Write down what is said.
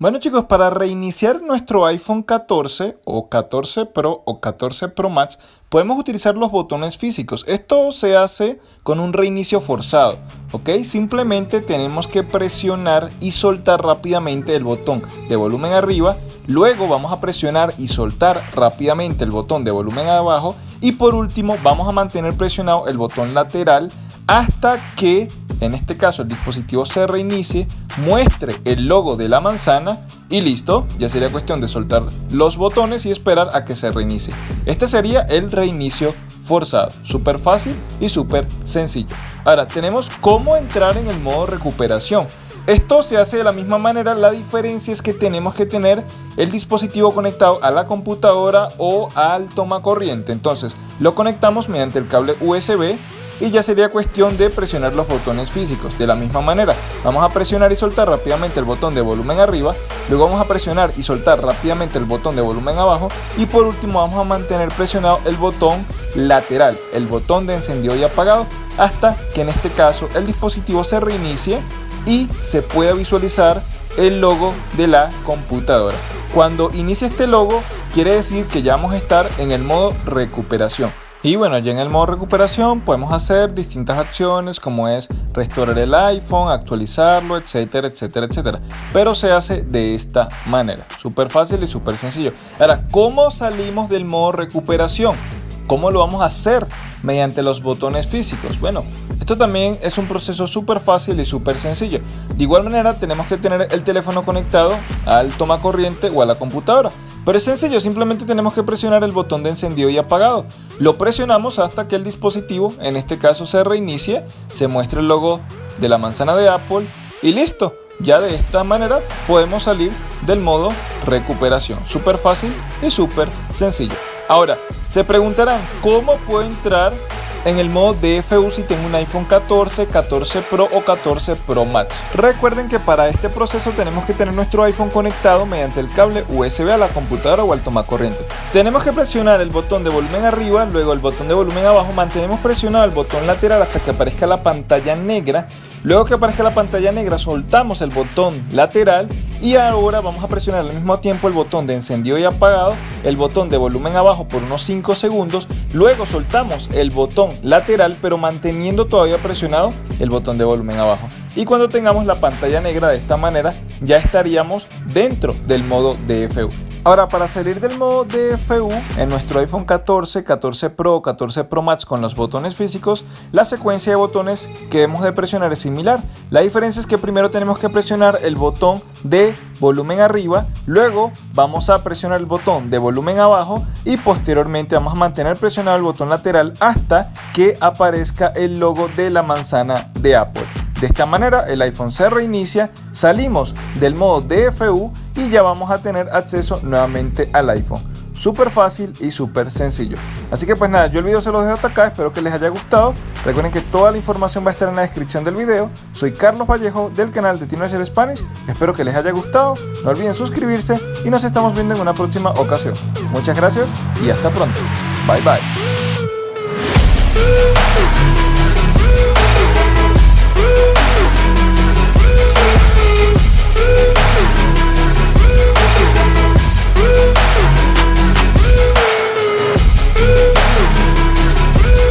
Bueno chicos, para reiniciar nuestro iPhone 14 o 14 Pro o 14 Pro Max podemos utilizar los botones físicos. Esto se hace con un reinicio forzado, ¿ok? Simplemente tenemos que presionar y soltar rápidamente el botón de volumen arriba, luego vamos a presionar y soltar rápidamente el botón de volumen abajo y por último vamos a mantener presionado el botón lateral hasta que en este caso el dispositivo se reinicie, muestre el logo de la manzana y listo, ya sería cuestión de soltar los botones y esperar a que se reinicie. Este sería el reinicio forzado, súper fácil y súper sencillo. Ahora tenemos cómo entrar en el modo recuperación. Esto se hace de la misma manera, la diferencia es que tenemos que tener el dispositivo conectado a la computadora o al toma corriente. Entonces lo conectamos mediante el cable USB y ya sería cuestión de presionar los botones físicos. De la misma manera, vamos a presionar y soltar rápidamente el botón de volumen arriba, luego vamos a presionar y soltar rápidamente el botón de volumen abajo y por último vamos a mantener presionado el botón lateral, el botón de encendido y apagado hasta que en este caso el dispositivo se reinicie y se pueda visualizar el logo de la computadora. Cuando inicie este logo quiere decir que ya vamos a estar en el modo recuperación. Y bueno, ya en el modo recuperación podemos hacer distintas acciones como es restaurar el iPhone, actualizarlo, etcétera, etcétera, etcétera. Pero se hace de esta manera, súper fácil y súper sencillo. Ahora, ¿cómo salimos del modo recuperación? ¿Cómo lo vamos a hacer? Mediante los botones físicos. Bueno, esto también es un proceso súper fácil y súper sencillo. De igual manera tenemos que tener el teléfono conectado al toma corriente o a la computadora. Pero es sencillo, simplemente tenemos que presionar el botón de encendido y apagado. Lo presionamos hasta que el dispositivo, en este caso se reinicie, se muestre el logo de la manzana de Apple y listo. Ya de esta manera podemos salir del modo recuperación. Súper fácil y súper sencillo. Ahora, se preguntarán, ¿cómo puedo entrar en el modo DFU si tengo un iPhone 14, 14 Pro o 14 Pro Max. Recuerden que para este proceso tenemos que tener nuestro iPhone conectado mediante el cable USB a la computadora o al tomacorriente. Tenemos que presionar el botón de volumen arriba, luego el botón de volumen abajo, mantenemos presionado el botón lateral hasta que aparezca la pantalla negra. Luego que aparezca la pantalla negra soltamos el botón lateral y ahora vamos a presionar al mismo tiempo el botón de encendido y apagado, el botón de volumen abajo por unos 5 segundos, luego soltamos el botón lateral pero manteniendo todavía presionado el botón de volumen abajo. Y cuando tengamos la pantalla negra de esta manera ya estaríamos dentro del modo DFU. Ahora, para salir del modo DFU en nuestro iPhone 14, 14 Pro, 14 Pro Max con los botones físicos, la secuencia de botones que debemos de presionar es similar. La diferencia es que primero tenemos que presionar el botón de volumen arriba, luego vamos a presionar el botón de volumen abajo y posteriormente vamos a mantener presionado el botón lateral hasta que aparezca el logo de la manzana de Apple. De esta manera el iPhone se reinicia, salimos del modo DFU y ya vamos a tener acceso nuevamente al iPhone. Súper fácil y súper sencillo. Así que pues nada, yo el video se los dejo hasta acá, espero que les haya gustado. Recuerden que toda la información va a estar en la descripción del video. Soy Carlos Vallejo del canal de Teenager Spanish. Espero que les haya gustado. No olviden suscribirse y nos estamos viendo en una próxima ocasión. Muchas gracias y hasta pronto. Bye bye.